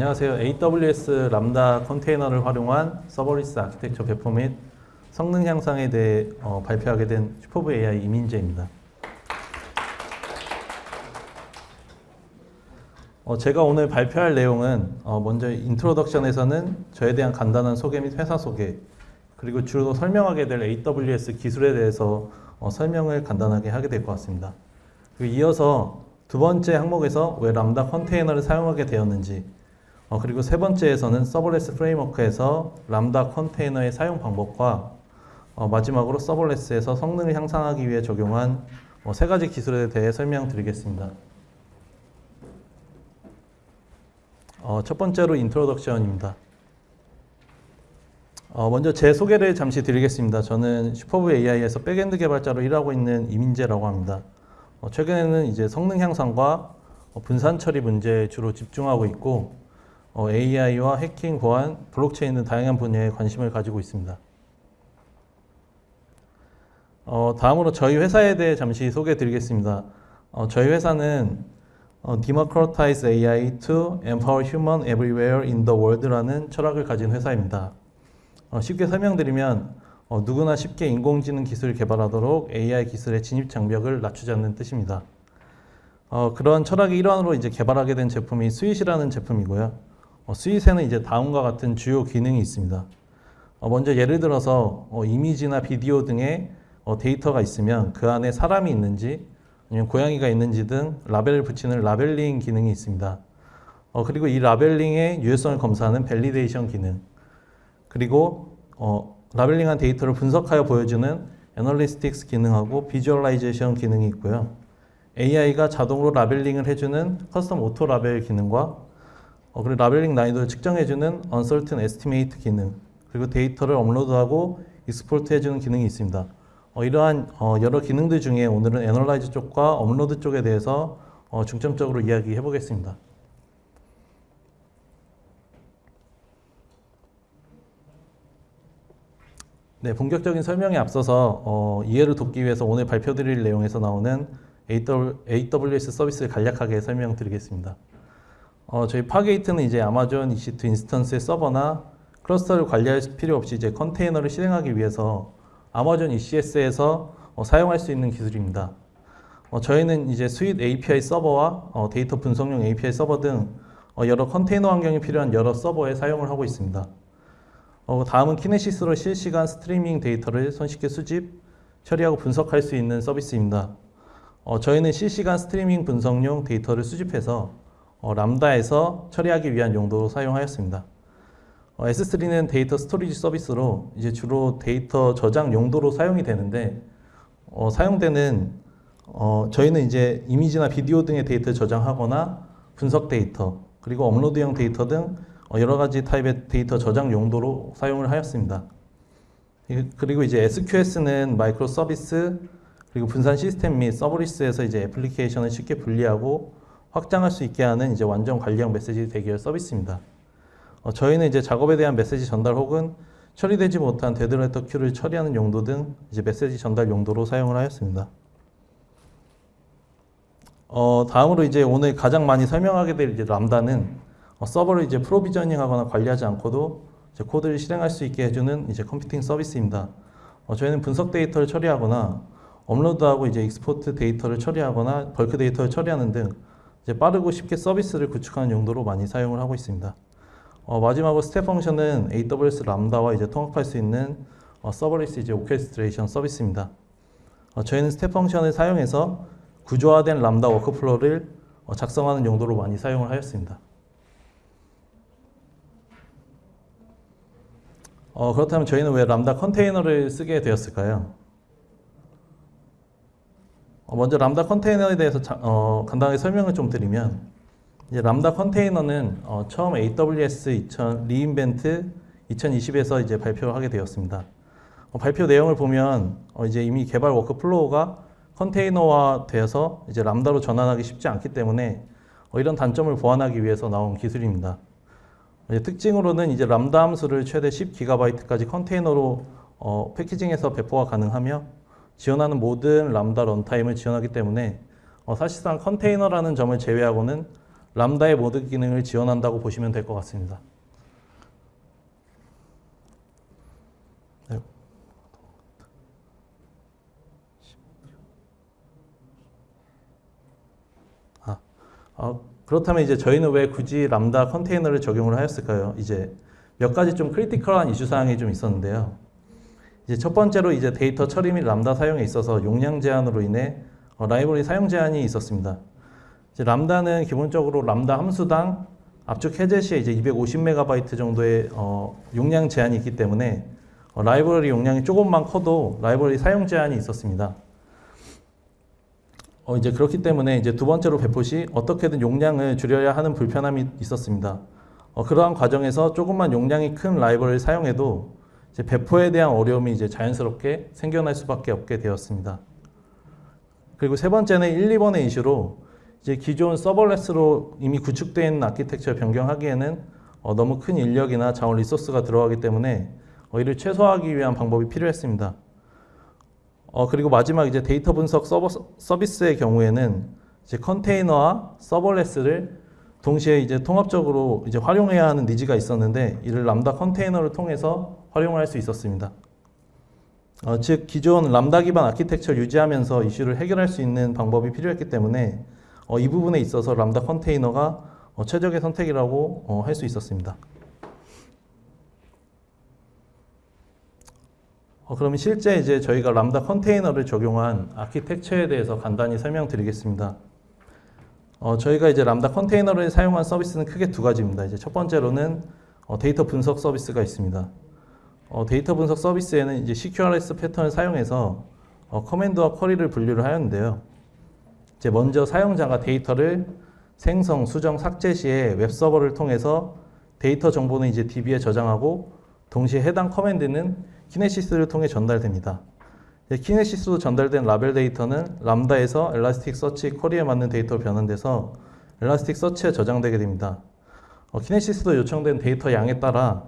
안녕하세요. AWS Lambda 컨테이너를 활용한 serverless 아키텍처 배포 및 성능 향상에 대해 어, 발표하게 된 Superb AI 이민재입니다. 어, 제가 오늘 발표할 내용은 어, 먼저 introduction에서는 저에 대한 간단한 소개 및 회사 소개 그리고 주로 설명하게 될 AWS 기술에 대해서 어, 설명을 간단하게 하게 될 것 같습니다. 이어서 두 번째 항목에서 왜 람다 컨테이너를 사용하게 되었는지 어, 그리고 세 번째에서는 serverless framework에서 Lambda 컨테이너의 사용 방법과 어, 마지막으로 serverless에서 성능을 향상하기 위해 적용한 어, 세 가지 기술에 대해 설명드리겠습니다. 어, 첫 번째로 introduction입니다. 어, 먼저 제 소개를 잠시 드리겠습니다. 저는 Superb AI에서 backend 개발자로 일하고 있는 이민재라고 합니다. 어, 최근에는 이제 성능 향상과 어, 분산 처리 문제에 주로 집중하고 있고 어, AI와 해킹, 보안, 블록체인 등 다양한 분야에 관심을 가지고 있습니다. 어, 다음으로 저희 회사에 대해 잠시 소개해 드리겠습니다. 어, 저희 회사는 어, Democratize AI to Empower Human Everywhere in the World라는 철학을 가진 회사입니다. 어, 쉽게 설명드리면 어, 누구나 쉽게 인공지능 기술을 개발하도록 AI 기술의 진입 장벽을 낮추자는 뜻입니다. 어, 그런 철학의 일환으로 이제 개발하게 된 제품이 Suite이라는 제품이고요. 어, Suite에는 이제 다음과 같은 주요 기능이 있습니다. 어, 먼저 예를 들어서 어, 이미지나 비디오 등의 어, 데이터가 있으면 그 안에 사람이 있는지 아니면 고양이가 있는지 등 라벨을 붙이는 labeling 기능이 있습니다. 어, 그리고 이 labeling의 유효성을 검사하는 validation 기능 그리고 어, labeling한 데이터를 분석하여 보여주는 analytics 기능하고 visualization 기능이 있고요. AI가 자동으로 labeling을 해주는 custom auto label 기능과 어, 그리고 labeling 난이도를 측정해주는 uncertain estimate 기능 그리고 데이터를 업로드하고 export 해주는 기능이 있습니다. 어, 이러한 어, 여러 기능들 중에 오늘은 analyze 쪽과 업로드 쪽에 대해서 어, 중점적으로 이야기해 보겠습니다. 네, 본격적인 설명에 앞서서 어, 이해를 돕기 위해서 오늘 발표드릴 내용에서 나오는 AWS 서비스를 간략하게 설명드리겠습니다. 어, 저희 Fargate는 이제 아마존 EC2 인스턴스의 서버나 클러스터를 관리할 필요 없이 이제 컨테이너를 실행하기 위해서 Amazon ECS에서 어, 사용할 수 있는 기술입니다. 어, 저희는 이제 Suite API 서버와 어, 데이터 분석용 API 서버 등 어, 여러 컨테이너 환경이 필요한 여러 서버에 사용을 하고 있습니다. 어, 다음은 Kinesis로 실시간 스트리밍 데이터를 손쉽게 수집, 처리하고 분석할 수 있는 서비스입니다. 어, 저희는 실시간 스트리밍 분석용 데이터를 수집해서 어, Lambda에서 처리하기 위한 용도로 사용하였습니다. 어, S3는 데이터 storage 서비스로 이제 주로 데이터 저장 용도로 사용이 되는데 어, 사용되는 어, 저희는 이제 이미지나 비디오 등의 데이터 저장하거나 분석 데이터 그리고 업로드용 데이터 등 어, 여러 가지 타입의 데이터 저장 용도로 사용을 하였습니다. 그리고 이제 SQS는 microservice 그리고 분산 시스템 및 serverless에서 이제 애플리케이션을 쉽게 분리하고 확장할 수 있게 하는 이제 완전 관리형 메시지 대기열 서비스입니다. 어, 저희는 이제 작업에 대한 메시지 전달 혹은 처리되지 못한 dead letter queue를 처리하는 용도 등 이제 메시지 전달 용도로 사용을 하였습니다. 어, 다음으로 이제 오늘 가장 많이 설명하게 될 이제 Lambda는 어, 서버를 이제 provisioning하거나 관리하지 않고도 이제 코드를 실행할 수 있게 해주는 이제 컴퓨팅 서비스입니다. 어, 저희는 분석 데이터를 처리하거나 업로드하고 이제 export 데이터를 처리하거나 bulk 데이터를 처리하는 등 이제 빠르고 쉽게 서비스를 구축하는 용도로 많이 사용을 하고 있습니다. 어, 마지막으로 스텝 펑션은 AWS 람다와 이제 통합할 수 있는 어, serverless 이제 orchestration 서비스입니다. 어, 저희는 Step Function을 사용해서 구조화된 Lambda workflow를 어, 작성하는 용도로 많이 사용을 하였습니다. 어, 그렇다면 저희는 왜 람다 컨테이너를 쓰게 되었을까요? 어, 먼저 람다 컨테이너에 대해서 자, 어, 간단하게 설명을 좀 드리면 이제 람다 컨테이너는 어, 처음 AWS 2000 re:Invent 2020에서 이제 발표하게 되었습니다. 어, 발표 내용을 보면 어, 이제 이미 개발 workflow가 컨테이너화 되어서 이제 Lambda로 전환하기 쉽지 않기 때문에 어, 이런 단점을 보완하기 위해서 나온 기술입니다. 특징으로는 이제 람다 함수를 최대 10GB까지 컨테이너로 어, packaging해서 배포가 가능하며 지원하는 모든 Lambda runtime을 지원하기 때문에 어, 사실상 컨테이너라는 점을 제외하고는 Lambda의 모든 기능을 지원한다고 보시면 될 것 같습니다. 네. 아, 어, 그렇다면 이제 저희는 왜 굳이 람다 컨테이너를 적용을 하였을까요? 이제 몇 가지 좀 critical한 이슈 사항이 좀 있었는데요. 이제 첫 번째로 이제 데이터 처리 및 람다 사용에 있어서 용량 제한으로 인해 어, 라이브러리 사용 제한이 있었습니다. 이제 Lambda는 기본적으로 람다 함수당 압축 해제 시에 이제 250MB 정도의 어, 용량 제한이 있기 때문에 어, 라이브러리 용량이 조금만 커도 라이브러리 사용 제한이 있었습니다. 어, 이제 그렇기 때문에 이제 두 번째로 배포 시 어떻게든 용량을 줄여야 하는 불편함이 있었습니다. 어, 그러한 과정에서 조금만 용량이 큰 라이브러리를 사용해도 배포에 대한 어려움이 이제 자연스럽게 생겨날 수밖에 없게 되었습니다. 그리고 세 번째는 1, 2번의 이슈로 이제 기존 서버레스로 이미 구축되어 있는 아키텍처 변경하기에는 어, 너무 큰 인력이나 자원 resource가 들어가기 때문에 어, 이를 최소화하기 위한 방법이 필요했습니다. 어, 그리고 마지막 이제 데이터 분석 서버, 서비스의 경우에는 이제 컨테이너와 serverless를 동시에 이제 통합적으로 이제 활용해야 하는 needs가 있었는데 이를 람다 컨테이너를 통해서 활용할 수 있었습니다. 어, 즉 기존 람다 기반 architecture를 유지하면서 이슈를 해결할 수 있는 방법이 필요했기 때문에 어, 이 부분에 있어서 람다 컨테이너가 어, 최적의 선택이라고 어, 할수 있었습니다. 어, 그러면 실제 이제 저희가 람다 컨테이너를 적용한 architecture에 대해서 간단히 설명드리겠습니다. 어, 저희가 이제 람다 컨테이너를 사용한 서비스는 크게 두 가지입니다. 이제 첫 번째로는 어, 데이터 분석 서비스가 있습니다. 어, 데이터 분석 서비스에는 이제 CQRS 패턴을 사용해서 어, command와 query를 분류를 하였는데요. 이제 먼저 사용자가 데이터를 생성, 수정, 삭제 시에 웹 서버를 통해서 데이터 정보는 이제 DB에 저장하고 동시에 해당 command는 Kinesis를 통해 전달됩니다. Kinesis로 전달된 라벨 데이터는 Lambda에서 Elasticsearch query에 맞는 데이터로 변환돼서 Elasticsearch에 저장되게 됩니다. 어, Kinesis로 요청된 데이터 양에 따라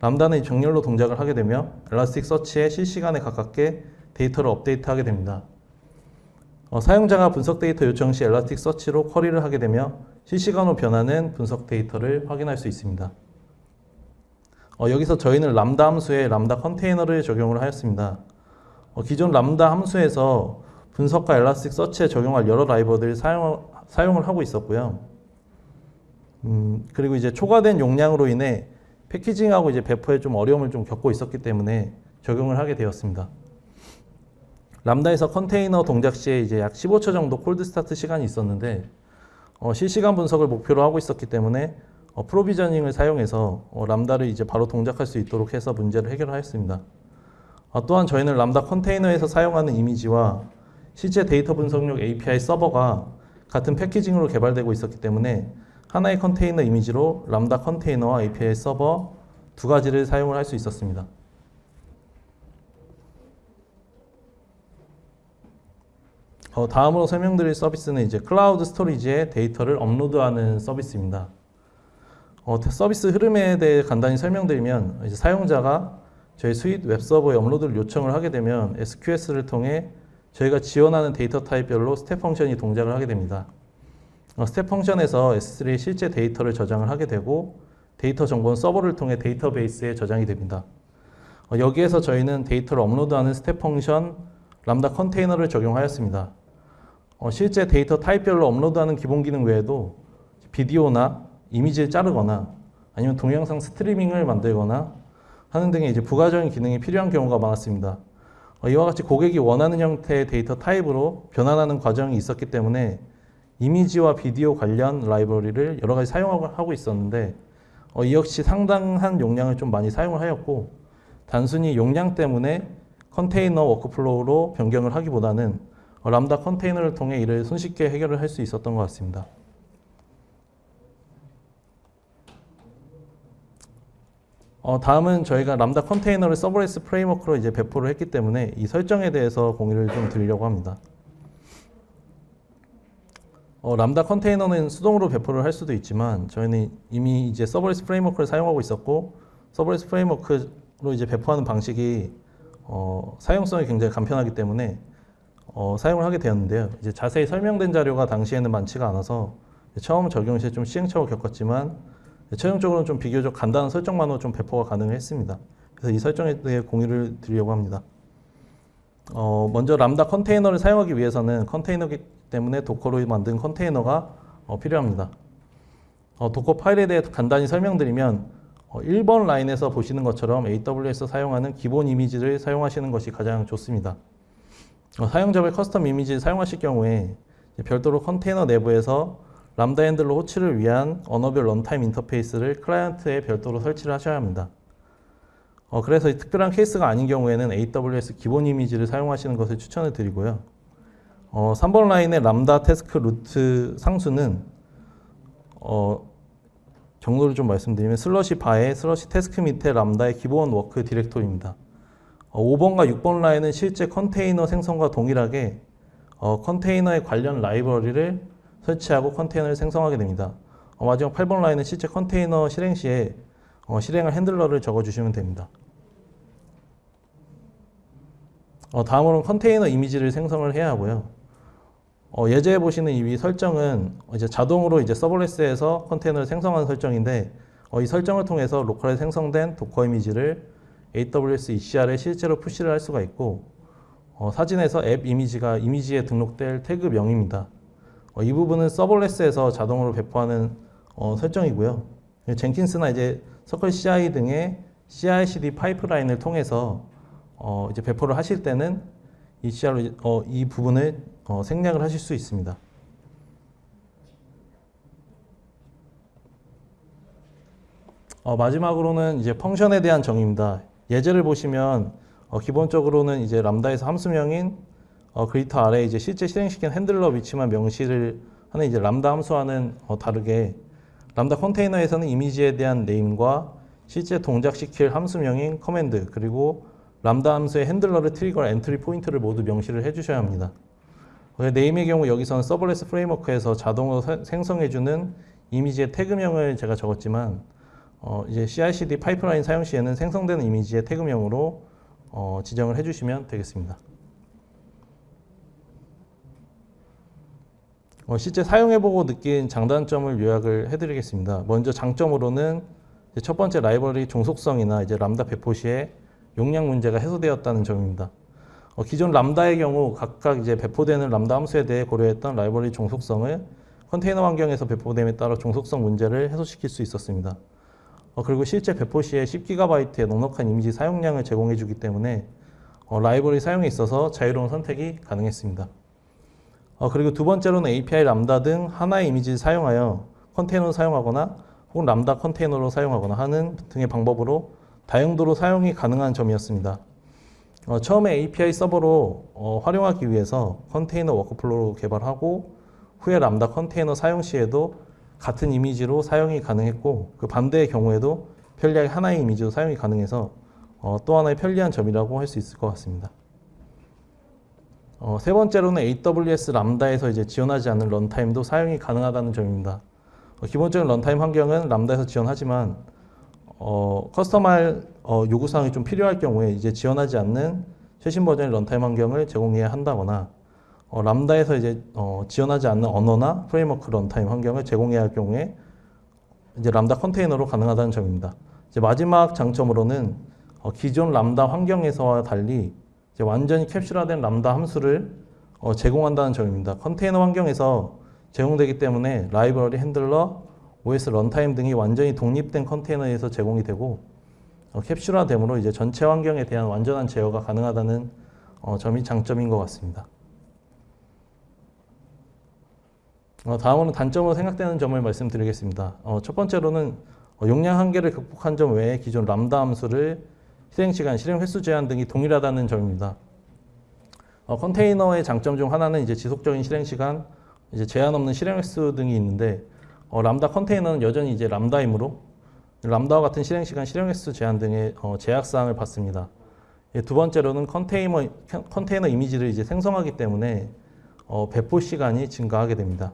Lambda는 병렬로 동작을 하게 되며 Elasticsearch에 실시간에 가깝게 데이터를 업데이트하게 됩니다. 어, 사용자가 분석 데이터 요청 시 Elasticsearch로 query를 하게 되며 실시간으로 변하는 분석 데이터를 확인할 수 있습니다. 어, 여기서 저희는 람다 함수에 람다 컨테이너를 적용을 하였습니다. 어, 기존 람다 함수에서 분석과 Elasticsearch에 적용할 여러 라이브러리들을 사용, 사용을 하고 있었고요. 음, 그리고 이제 초과된 용량으로 인해 packaging하고 이제 배포에 좀 어려움을 좀 겪고 있었기 때문에 적용을 하게 되었습니다. Lambda에서 컨테이너 동작 시에 이제 약 15초 정도 cold start 시간이 있었는데 어, 실시간 분석을 목표로 하고 있었기 때문에 어, provisioning을 사용해서 어, Lambda를 이제 바로 동작할 수 있도록 해서 문제를 해결하였습니다. 어, 또한 저희는 람다 컨테이너에서 사용하는 이미지와 실제 데이터 분석용 API 서버가 같은 packaging으로 개발되고 있었기 때문에 하나의 컨테이너 이미지로 람다 컨테이너와 API 서버 두 가지를 사용을 할 수 있었습니다. 어, 다음으로 설명드릴 서비스는 이제 cloud storage에 데이터를 업로드하는 서비스입니다. 어, 서비스 흐름에 대해 간단히 설명드리면 이제 사용자가 저희 Suite 웹서버에 업로드를 요청을 하게 되면 SQS를 통해 저희가 지원하는 데이터 타입별로 Step Function이 동작을 하게 됩니다. 어, 스텝 펑션에서 S3의 실제 데이터를 저장을 하게 되고 데이터 정보는 서버를 통해 데이터베이스에 저장이 됩니다. 어, 여기에서 저희는 데이터를 업로드하는 Step Function Lambda 컨테이너를 적용하였습니다. 어, 실제 데이터 타입별로 업로드하는 기본 기능 외에도 비디오나 이미지를 자르거나 아니면 동영상 스트리밍을 만들거나 하는 등의 이제 부가적인 기능이 필요한 경우가 많았습니다. 어, 이와 같이 고객이 원하는 형태의 데이터 타입으로 변환하는 과정이 있었기 때문에 이미지와 비디오 관련 라이브러리를 여러 가지 사용하고 있었는데 어, 이 역시 상당한 용량을 좀 많이 사용을 하였고 단순히 용량 때문에 컨테이너 workflow로 변경을 하기보다는 어, 람다 컨테이너를 통해 이를 손쉽게 해결을 할 수 있었던 것 같습니다. 어, 다음은 저희가 람다 컨테이너를 Serverless Framework로 이제 배포를 했기 때문에 이 설정에 대해서 공유를 좀 드리려고 합니다. 어, 람다 컨테이너는 수동으로 배포를 할 수도 있지만 저희는 이미 이제 Serverless Framework를 사용하고 있었고 Serverless Framework로 이제 배포하는 방식이 어, 사용성이 굉장히 간편하기 때문에 어, 사용을 하게 되었는데요. 이제 자세히 설명된 자료가 당시에는 많지가 않아서 처음 적용 시에 좀 시행착오를 겪었지만 최종적으로는 좀 비교적 간단한 설정만으로 좀 배포가 가능했습니다. 그래서 이 설정에 대해 공유를 드리려고 합니다. 어, 먼저 람다 컨테이너를 사용하기 위해서는 컨테이너기 때문에 Docker로 만든 컨테이너가 어, 필요합니다. 어, Docker 파일에 대해 간단히 설명드리면 어, 1번 라인에서 보시는 것처럼 AWS 사용하는 기본 이미지를 사용하시는 것이 가장 좋습니다. 어, 사용자별 custom 이미지를 사용하실 경우에 별도로 컨테이너 내부에서 Lambda handler 호출을 위한 언어별 runtime 인터페이스를 클라이언트에 별도로 설치를 하셔야 합니다. 어, 그래서 특별한 케이스가 아닌 경우에는 AWS 기본 이미지를 사용하시는 것을 추천을 드리고요. 어, 3번 라인의 Lambda task root 상수는 어, 경로를 좀 말씀드리면 slash var slash task 밑에 Lambda의 기본 work directory입니다. 어, 5번과 6번 라인은 실제 컨테이너 생성과 동일하게 어, 컨테이너에 관련 라이브러리를 설치하고 컨테이너를 생성하게 됩니다. 어, 마지막 8번 라인은 실제 컨테이너 실행 시에 어, 실행할 핸들러를 적어주시면 됩니다. 어, 다음으로는 컨테이너 이미지를 생성을 해야 하고요. 어, 예제에 보시는 이 설정은 이제 자동으로 이제 서버레스에서 컨테이너를 생성하는 설정인데 어, 이 설정을 통해서 local에 생성된 Docker 이미지를 AWS ECR에 실제로 push를 할 수가 있고 어, 사진에서 앱 이미지가 이미지에 등록될 태그 명입니다. 어, 이 부분은 serverless에서 자동으로 배포하는 어, 설정이고요. Jenkins나 이제 Circle CI 등의 CI/CD 파이프라인을 통해서 어, 이제 배포를 하실 때는 ECR로 어, 이 부분을 어, 생략을 하실 수 있습니다. 어, 마지막으로는 이제 function에 대한 정의입니다. 예제를 보시면 어, 기본적으로는 이제 Lambda에서 함수명인 어, greeter 아래 이제 실제 실행시킨 handler 위치만 명시를 하는 이제 람다 함수와는 어, 다르게 람다 컨테이너에서는 이미지에 대한 name과 실제 동작시킬 함수명인 command 그리고 람다 함수의 handler를 trigger entry point를 모두 명시를 해주셔야 합니다. name의 경우 여기서는 serverless framework에서 자동으로 사- 생성해주는 이미지의 태그명을 제가 적었지만 어, 이제 CI/CD 파이프라인 사용 시에는 생성되는 이미지의 태그명으로 어, 지정을 해주시면 되겠습니다. 어, 실제 사용해보고 느낀 장단점을 요약을 해드리겠습니다. 먼저 장점으로는 첫 번째 라이브러리 종속성이나 이제 람다 배포 시에 용량 문제가 해소되었다는 점입니다. 어, 기존 람다의 경우 각각 이제 배포되는 람다 함수에 대해 고려했던 라이브러리 종속성을 컨테이너 환경에서 배포됨에 따라 종속성 문제를 해소시킬 수 있었습니다. 어, 그리고 실제 배포 시에 10GB의 넉넉한 이미지 사용량을 제공해 주기 때문에 어, 라이브러리 사용에 있어서 자유로운 선택이 가능했습니다. 어, 그리고 두 번째로는 API Lambda 등 하나의 이미지를 사용하여 컨테이너를 사용하거나 혹은 람다 컨테이너로 사용하거나 하는 등의 방법으로 다용도로 사용이 가능한 점이었습니다. 어, 처음에 API 서버로 어, 활용하기 위해서 컨테이너 workflow 개발하고 후에 람다 컨테이너 사용 시에도 같은 이미지로 사용이 가능했고 그 반대의 경우에도 편리하게 하나의 이미지로 사용이 가능해서 어, 또 하나의 편리한 점이라고 할 수 있을 것 같습니다. 어, 세 번째로는 AWS Lambda에서 이제 지원하지 않는 runtime도 사용이 가능하다는 점입니다. 어, 기본적인 runtime 환경은 Lambda에서 지원하지만 어, customize 어, 요구사항이 좀 필요할 경우에 이제 지원하지 않는 최신 버전의 runtime 환경을 제공해야 한다거나 어, Lambda에서 이제 어, 지원하지 않는 언어나 framework runtime 환경을 제공해야 할 경우에 이제 람다 컨테이너로 가능하다는 점입니다. 이제 마지막 장점으로는 어, 기존 람다 환경에서와 달리 이제 완전히 캡슐화된 람다 함수를 어, 제공한다는 점입니다. 컨테이너 환경에서 제공되기 때문에 라이브러리 handler, OS runtime 등이 완전히 독립된 컨테이너에서 제공이 되고 어, 캡슐화됨으로 이제 전체 환경에 대한 완전한 제어가 가능하다는 어, 점이 장점인 것 같습니다. 어, 다음으로 단점으로 생각되는 점을 말씀드리겠습니다. 어, 첫 번째로는 어, 용량 한계를 극복한 점 외에 기존 람다 함수를 실행 시간, 실행 횟수 제한 등이 동일하다는 점입니다. 어, 컨테이너의 장점 중 하나는 이제 지속적인 실행 시간, 이제 제한 없는 실행 횟수 등이 있는데 어, 람다 컨테이너는 여전히 이제 람다이므로 람다와 같은 실행 시간, 실행 횟수 제한 등의 어, 제약 사항을 받습니다. 예, 두 번째로는 컨테이너 컨테이너 이미지를 이제 생성하기 때문에 어, 배포 시간이 증가하게 됩니다.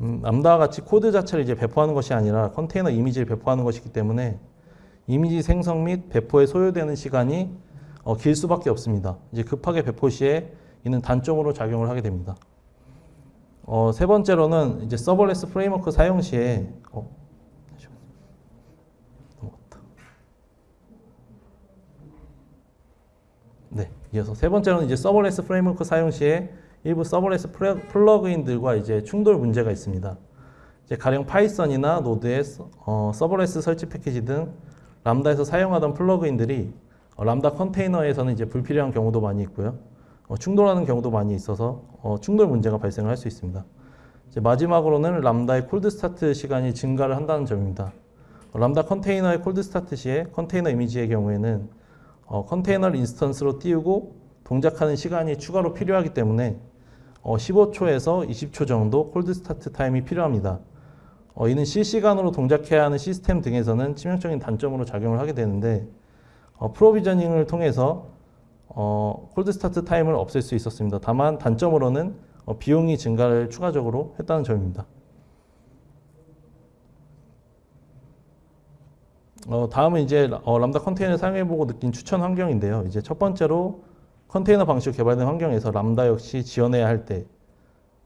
음, Lambda와 같이 코드 자체를 이제 배포하는 것이 아니라 컨테이너 이미지를 배포하는 것이기 때문에 이미지 생성 및 배포에 소요되는 시간이 어, 길 수밖에 없습니다. 이제 급하게 배포 시에 이는 단점으로 작용을 하게 됩니다. 어, 세 번째로는 이제 serverless framework 사용 시에 어. 네, 이어서 세 번째로는 이제 serverless framework 사용 시에 일부 serverless plugin들과 이제 충돌 문제가 있습니다. 이제 가령 Python이나 Node의 서- 어, serverless 설치 패키지 등 Lambda에서 사용하던 plugin들이 어, 람다 컨테이너에서는 이제 불필요한 경우도 많이 있고요. 어, 충돌하는 경우도 많이 있어서 어, 충돌 문제가 발생을 할수 있습니다. 마지막으로는 Lambda의 cold start 시간이 증가를 한다는 점입니다. 어, 람다 컨테이너의 cold start 시에 컨테이너 이미지의 경우에는 어, 컨테이너를 instance로 띄우고 동작하는 시간이 추가로 필요하기 때문에 어, 15초에서 20초 정도 cold start time이 필요합니다. 어, 이는 실시간으로 동작해야 하는 시스템 등에서는 치명적인 단점으로 작용을 하게 되는데 어, provisioning을 통해서 어, cold start time을 없앨 수 있었습니다. 다만 단점으로는 어, 비용이 증가를 추가적으로 했다는 점입니다. 어, 다음은 이제 어, 람다 컨테이너 사용해보고 느낀 추천 환경인데요. 이제 첫 번째로 컨테이너 방식으로 개발된 환경에서 람다 역시 지원해야 할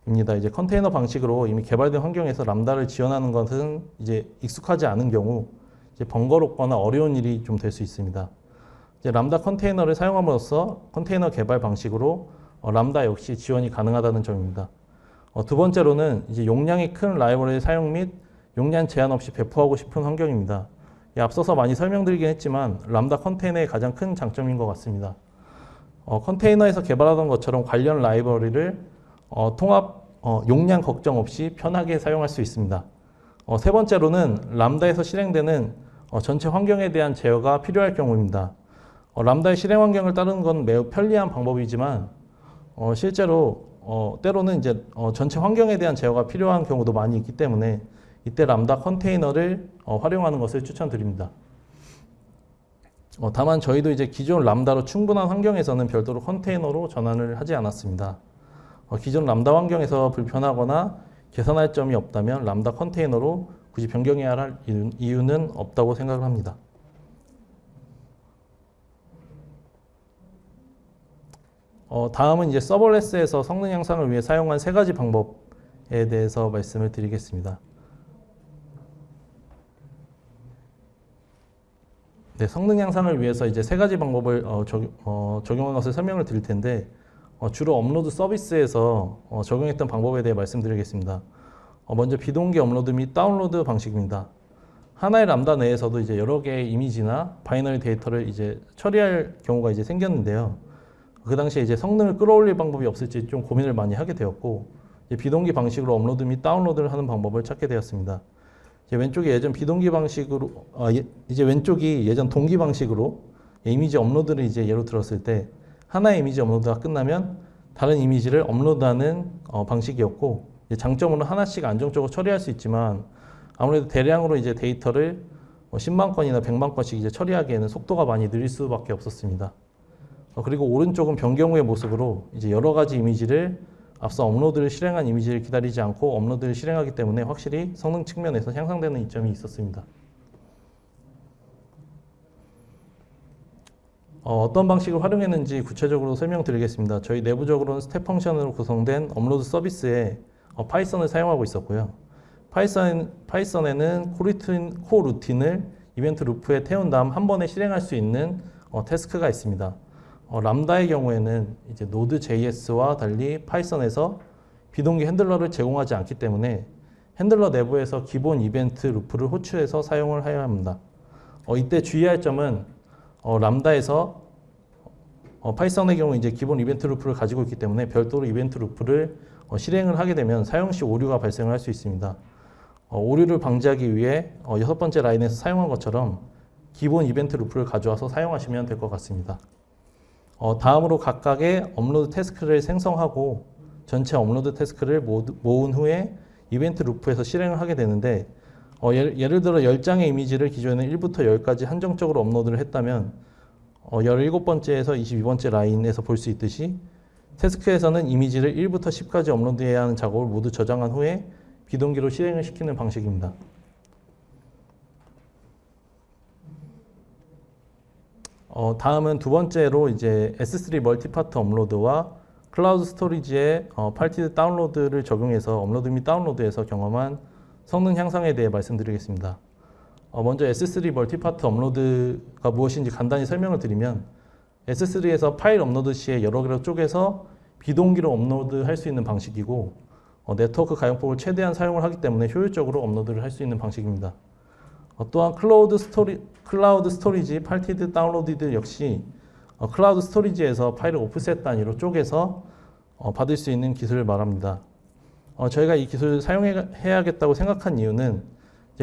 때입니다. 이제 컨테이너 방식으로 이미 개발된 환경에서 람다를 지원하는 것은 이제 익숙하지 않은 경우 이제 번거롭거나 어려운 일이 좀 될 수 있습니다. 람다 컨테이너를 사용함으로써 컨테이너 개발 방식으로 어, 람다 역시 지원이 가능하다는 점입니다. 어, 두 번째로는 이제 용량이 큰 라이브러리 사용 및 용량 제한 없이 배포하고 싶은 환경입니다. 예, 앞서서 많이 설명드리긴 했지만 람다 컨테이너의 가장 큰 장점인 것 같습니다. 어, 컨테이너에서 개발하던 것처럼 관련 라이브러리를 어, 통합 어, 용량 걱정 없이 편하게 사용할 수 있습니다. 어, 세 번째로는 람다에서 실행되는 어, 전체 환경에 대한 제어가 필요할 경우입니다. 어, 람다의 실행 환경을 따르는 건 매우 편리한 방법이지만 어, 실제로 어, 때로는 이제 어, 전체 환경에 대한 제어가 필요한 경우도 많이 있기 때문에 이때 람다 컨테이너를 어, 활용하는 것을 추천드립니다. 어, 다만 저희도 이제 기존 람다로 충분한 환경에서는 별도로 컨테이너로 전환을 하지 않았습니다. 어, 기존 람다 환경에서 불편하거나 개선할 점이 없다면 람다 컨테이너로 굳이 변경해야 할 이유- 이유는 없다고 생각을 합니다. 어, 다음은 이제 서버레스에서 성능 향상을 위해 사용한 세 가지 방법에 대해서 말씀을 드리겠습니다. 네, 성능 향상을 위해서 이제 세 가지 방법을 어, 적, 어, 적용한 것을 설명을 드릴 텐데 어, 주로 업로드 서비스에서 어, 적용했던 방법에 대해 말씀드리겠습니다. 어, 먼저 비동기 업로드 및 다운로드 방식입니다. 하나의 람다 내에서도 이제 여러 개의 이미지나 binary 데이터를 이제 처리할 경우가 이제 생겼는데요. 그 당시에 이제 성능을 끌어올릴 방법이 없을지 좀 고민을 많이 하게 되었고 비동기 방식으로 업로드 및 다운로드를 하는 방법을 찾게 되었습니다. 이제 왼쪽이 예전 비동기 방식으로 아, 예- 이제 왼쪽이 예전 동기 방식으로 이미지 업로드를 이제 예로 들었을 때 하나의 이미지 업로드가 끝나면 다른 이미지를 업로드하는 어, 방식이었고 이제 장점으로는 하나씩 안정적으로 처리할 수 있지만 아무래도 대량으로 이제 데이터를 뭐 10만 건이나 100만 건씩 이제 처리하기에는 속도가 많이 느릴 수밖에 없었습니다. 어, 그리고 오른쪽은 변경 후의 모습으로 이제 여러 가지 이미지를 앞서 업로드를 실행한 이미지를 기다리지 않고 업로드를 실행하기 때문에 확실히 성능 측면에서 향상되는 이점이 있었습니다. 어, 떤 방식을 활용했는지 구체적으로 설명드리겠습니다. 저희 내부적으로는 Step Function으로 구성된 업로드 서비스에 어, Python을 사용하고 있었고요. Python, Python에는 coroutine, coroutine을 event loop에 태운 다음 한 번에 실행할 수 있는 어, task가 있습니다. 어, Lambda의 경우에는 이제 Node JS와 달리 Python에서 비동기 handler를 제공하지 않기 때문에 handler 내부에서 기본 이벤트 루프를 호출해서 사용을 해야 합니다. 어, 이때 주의할 점은 어, Lambda에서 어, Python의 경우 이제 기본 이벤트 루프를 가지고 있기 때문에 별도로 이벤트 루프를 어, 실행을 하게 되면 사용 시 오류가 발생을 할수 있습니다. 어, 오류를 방지하기 위해 어, 여섯 번째 라인에서 사용한 것처럼 기본 이벤트 루프를 가져와서 사용하시면 될 것 같습니다. 어, 다음으로 각각의 업로드 task를 생성하고 전체 업로드 task를 모은 후에 이벤트 루프에서 실행을 하게 되는데 어, 예를, 예를 들어 10장의 이미지를 기존에 1부터 10까지 한정적으로 업로드를 했다면 어, 17번째에서 22번째 라인에서 볼 수 있듯이 task에서는 이미지를 1부터 10까지 업로드해야 하는 작업을 모두 저장한 후에 비동기로 실행을 시키는 방식입니다. 어, 다음은 두 번째로 이제 S3 multipart 업로드와 Cloud Storage에 어, parted 다운로드를 적용해서 업로드 및 다운로드에서 경험한 성능 향상에 대해 말씀드리겠습니다. 어, 먼저 S3 multipart 업로드가 무엇인지 간단히 설명을 드리면 S3에서 파일 업로드 시에 여러 개로 쪼개서 비동기로 업로드할 수 있는 방식이고 어, 네트워크 가용법을 최대한 사용을 하기 때문에 효율적으로 업로드를 할 수 있는 방식입니다. 어, 또한 Cloud Sto- Cloud Storage parted 다운로드 역시 어, Cloud Storage에서 파일을 offset 단위로 쪼개서 어, 받을 수 있는 기술을 말합니다. 어, 저희가 이 기술을 사용해야겠다고 생각한 이유는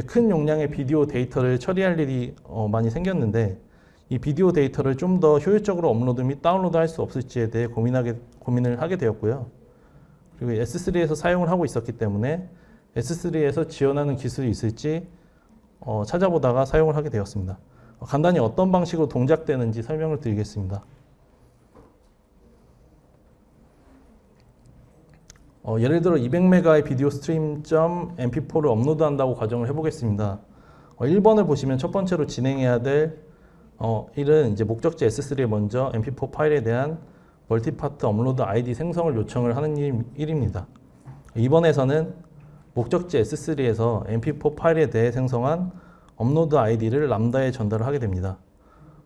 큰 용량의 비디오 데이터를 처리할 일이 어, 많이 생겼는데 이 비디오 데이터를 좀 더 효율적으로 업로드 및 다운로드 할 수 없을지에 대해 고민하게, 고민을 하게 되었고요. 그리고 S3에서 사용을 하고 있었기 때문에 S3에서 지원하는 기술이 있을지 어, 찾아보다가 사용을 하게 되었습니다. 어, 간단히 어떤 방식으로 동작되는지 설명을 드리겠습니다. 어, 예를 들어 200메가의 비디오 stream .mp4를 업로드한다고 가정을 해보겠습니다. 어, 1번을 보시면 첫 번째로 진행해야 될 어, 일은 이제 목적지 S3에 먼저 mp4 파일에 대한 multipart 업로드 아이디 생성을 요청을 하는 일, 일입니다. 2번에서는 목적지 S3에서 mp4 파일에 대해 생성한 업로드 아이디를 Lambda에 전달을 하게 됩니다.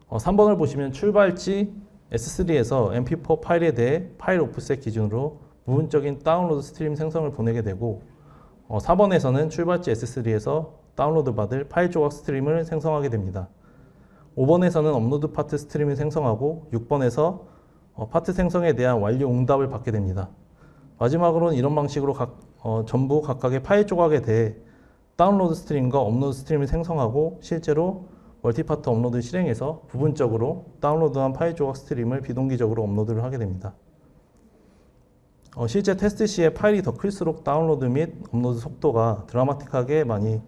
어, 3번을 보시면 출발지 S3에서 mp4 파일에 대해 파일 offset 기준으로 부분적인 다운로드 stream 생성을 보내게 되고 어, 4번에서는 출발지 S3에서 다운로드 받을 파일 조각 stream을 생성하게 됩니다. 5번에서는 업로드 파트 stream을 생성하고 6번에서 어, 파트 생성에 대한 완료 응답을 받게 됩니다. 마지막으로는 이런 방식으로 각, 어, 전부 각각의 파일 조각에 대해 다운로드 stream과 업로드 stream을 생성하고 실제로 multipart 업로드 실행해서 부분적으로 다운로드한 파일 조각 stream을 비동기적으로 업로드를 하게 됩니다. 어, 실제 테스트 시에 파일이 더 클수록 다운로드 및 업로드 속도가 드라마틱하게 많이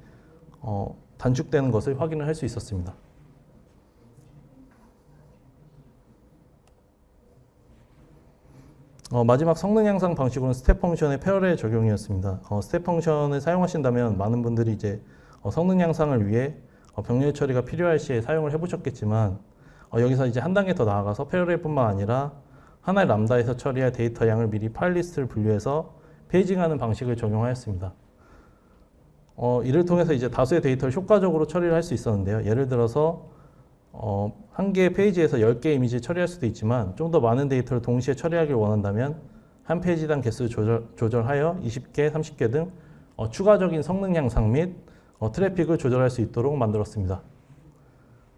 어, 단축되는 것을 확인을 할 수 있었습니다. 어, 마지막 성능 향상 방식으로는 Step Function의 parallel 적용이었습니다. 어, Step Function을 사용하신다면 많은 분들이 이제 어, 성능 향상을 위해 어, 병렬 처리가 필요할 시에 사용을 해보셨겠지만 어, 여기서 이제 한 단계 더 나아가서 parallel뿐만 아니라 하나의 Lambda에서 처리할 데이터 양을 미리 파일 리스트를 분류해서 paging하는 방식을 적용하였습니다. 어, 이를 통해서 이제 다수의 데이터를 효과적으로 처리를 할 수 있었는데요. 예를 들어서 어, 한 개의 페이지에서 10개의 이미지를 처리할 수도 있지만 좀 더 많은 데이터를 동시에 처리하길 원한다면 한 페이지당 개수를 조절, 조절하여 20개, 30개 등 어, 추가적인 성능 향상 및 어, 트래픽을 조절할 수 있도록 만들었습니다.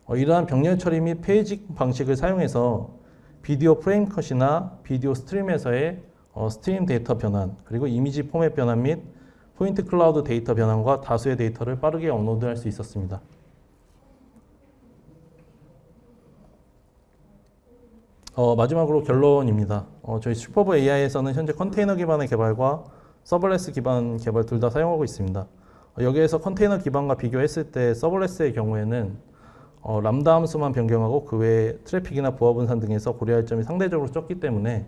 어, 이러한 병렬 처리 및 페이지 방식을 사용해서 비디오 프레임 컷이나 비디오 stream에서의 어, stream 데이터 변환, 그리고 이미지 포맷 변환 및 포인트 클라우드 데이터 변환과 다수의 데이터를 빠르게 업로드할 수 있었습니다. 어, 마지막으로 결론입니다. 어, 저희 Superb AI에서는 현재 컨테이너 기반의 개발과 serverless 기반 개발 둘 다 사용하고 있습니다. 어, 여기에서 컨테이너 기반과 비교했을 때 serverless의 경우에는 어, 람다 함수만 변경하고 그 외에 트래픽이나 부하 분산 등에서 고려할 점이 상대적으로 적기 때문에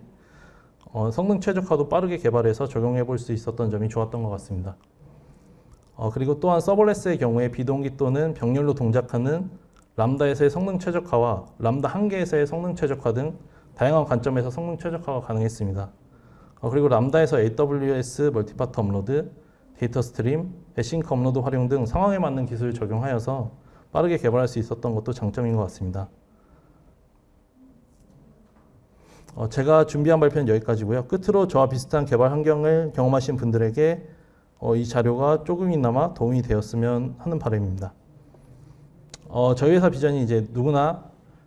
어, 성능 최적화도 빠르게 개발해서 적용해 볼 수 있었던 점이 좋았던 것 같습니다. 어, 그리고 또한 serverless의 경우에 비동기 또는 병렬로 동작하는 Lambda에서의 성능 최적화와 람다 한 개에서의 성능 최적화 등 다양한 관점에서 성능 최적화가 가능했습니다. 어, 그리고 람다에서 AWS 멀티파트 업로드, 데이터 stream, async 업로드 활용 등 상황에 맞는 기술을 적용하여서 빠르게 개발할 수 있었던 것도 장점인 것 같습니다. 어, 제가 준비한 발표는 여기까지고요. 끝으로 저와 비슷한 개발 환경을 경험하신 분들에게 어, 이 자료가 조금이나마 도움이 되었으면 하는 바람입니다. 어, 저희 회사 비전이 이제 누구나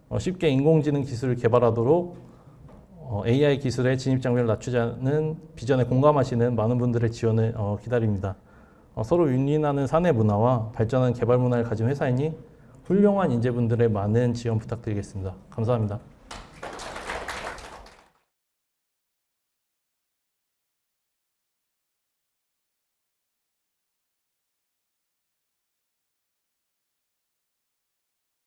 어, 쉽게 인공지능 기술을 개발하도록 어, AI 기술의 진입 장벽을 낮추자는 비전에 공감하시는 많은 분들의 지원을 어, 기다립니다. 어, 서로 윈윈하는 사내 문화와 발전한 개발 문화를 가진 회사이니 훌륭한 인재분들의 많은 지원 부탁드리겠습니다. 감사합니다.